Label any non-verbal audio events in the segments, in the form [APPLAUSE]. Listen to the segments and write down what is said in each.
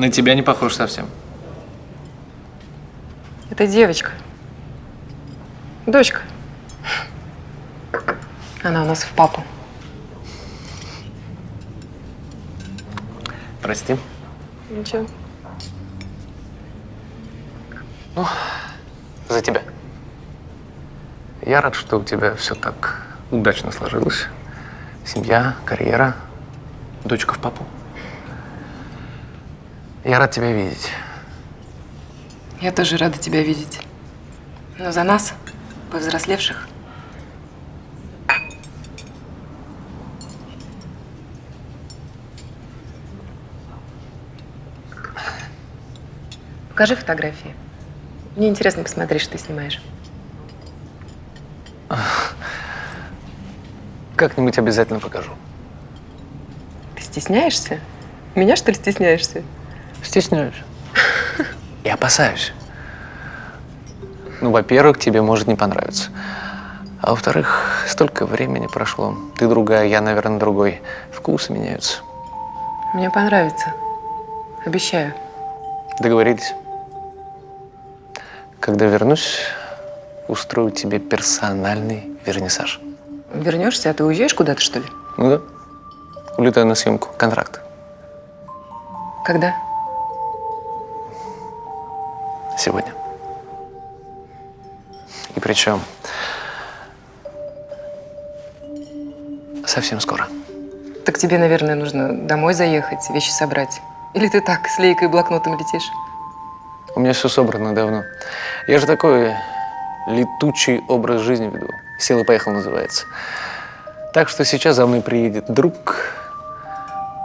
На тебя не похож совсем. Это девочка. Дочка. Она у нас в папу. Прости. Ничего. За тебя. Я рад, что у тебя все так удачно сложилось. Семья, карьера, дочка в папу. Я рад тебя видеть. Я тоже рада тебя видеть. Но за нас, повзрослевших, Покажи фотографии. Мне интересно посмотреть, что ты снимаешь. Как-нибудь обязательно покажу. Ты стесняешься? Меня, что ли, стесняешься? Стесняюсь. [LAUGHS] И опасаюсь. Ну, во-первых, тебе может не понравиться. А во-вторых, столько времени прошло. Ты другая, я, наверное, другой. Вкусы меняются. Мне понравится. Обещаю. Договорились. Когда вернусь, устрою тебе персональный вернисаж. Вернешься, а ты уезжаешь куда-то, что ли? Ну да. Улетаю на съемку. Контракт. Когда? Сегодня. И причем совсем скоро. Так тебе, наверное, нужно домой заехать, вещи собрать. Или ты так, с лейкой и блокнотом летишь? У меня все собрано давно. Я же такой летучий образ жизни веду. Села поехал называется. Так что сейчас за мной приедет друг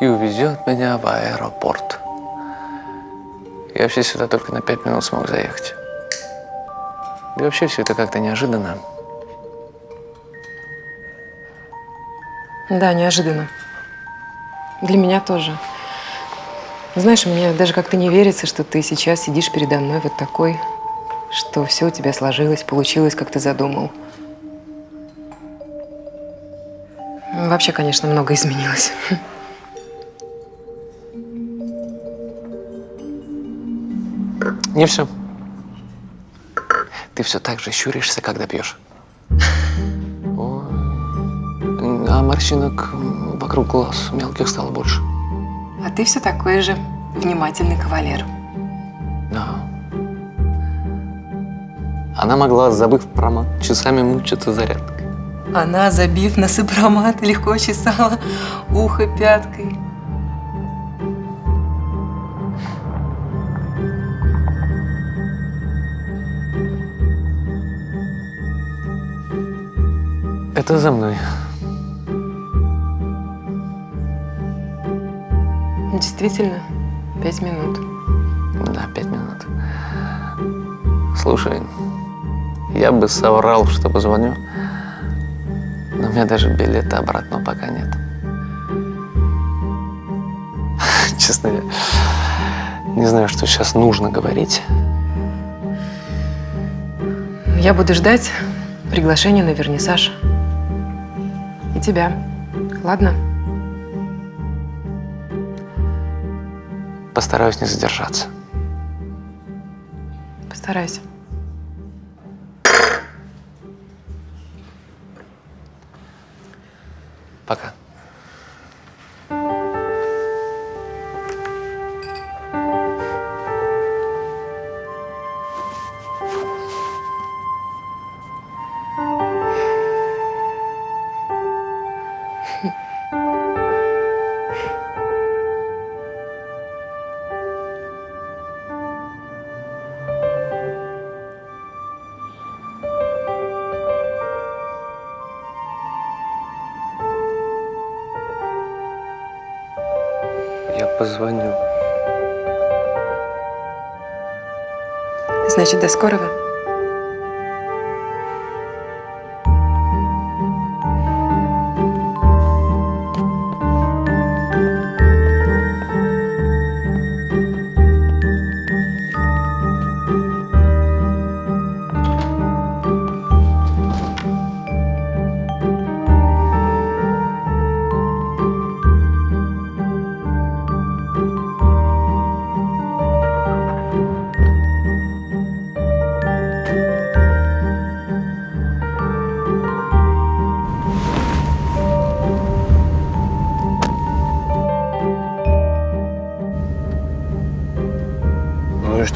и увезет меня в аэропорт. Я вообще сюда только на пять минут смог заехать. Да и вообще все это как-то неожиданно. Да, неожиданно. Для меня тоже. Знаешь, мне даже как-то не верится, что ты сейчас сидишь передо мной вот такой, что все у тебя сложилось, получилось, как ты задумал. Вообще, конечно, много изменилось. Не все. Ты все так же щуришься, когда пьешь. А морщинок вокруг глаз мелких стало больше. А ты все такой же внимательный кавалер. Да. Она могла, забыв про мат, часами мучиться зарядкой. Она, забив на сопромат, легко чесала ухо пяткой. Это за мной. Действительно, пять минут. Да, пять минут. Слушай, я бы соврал, что позвоню, но у меня даже билета обратно пока нет. [LAUGHS] Честно, я не знаю, что сейчас нужно говорить. Я буду ждать приглашения на вернисаж. И тебя. Ладно? Постараюсь не задержаться. Постарайся. Я позвоню. Значит, до скорого.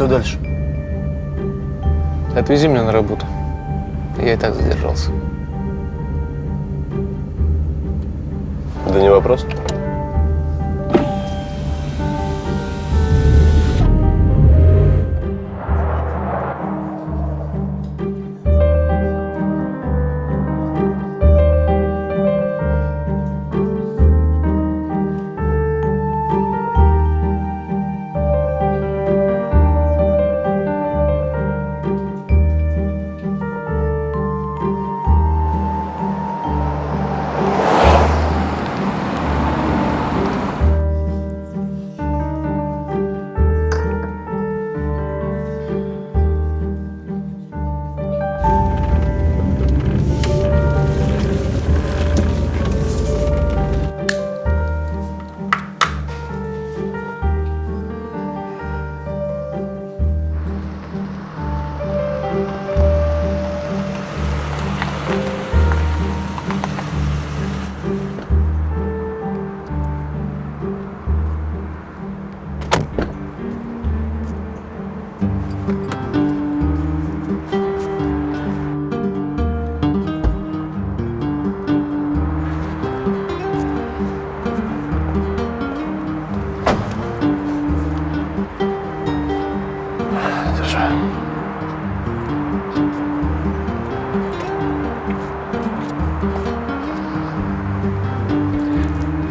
Что дальше? Отвези меня на работу. Я и так задержался. Да не вопрос.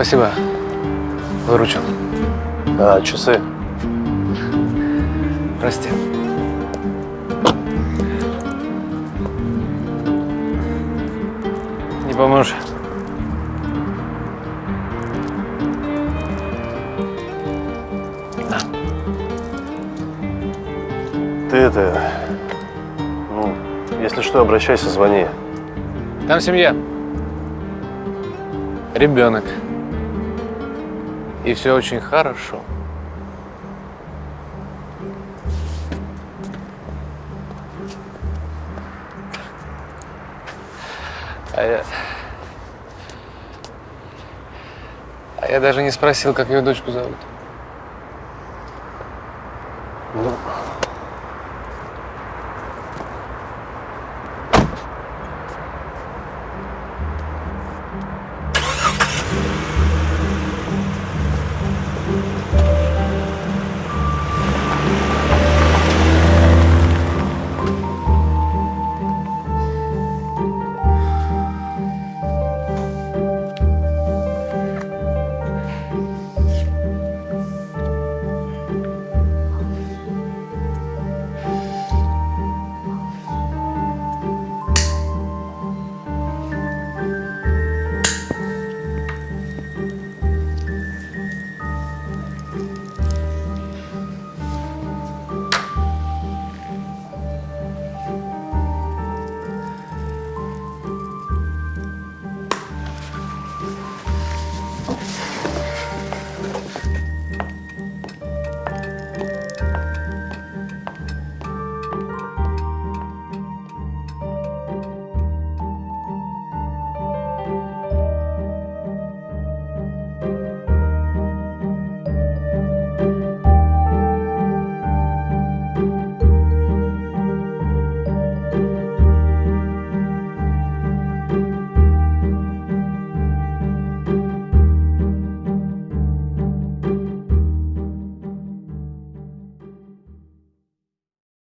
Спасибо. Выручил. А, часы? Прости. Не поможешь? Ты это... Ну, если что, обращайся, звони. Там семья. Ребенок. И все очень хорошо. А я... А я даже не спросил, как ее дочку зовут. Ну,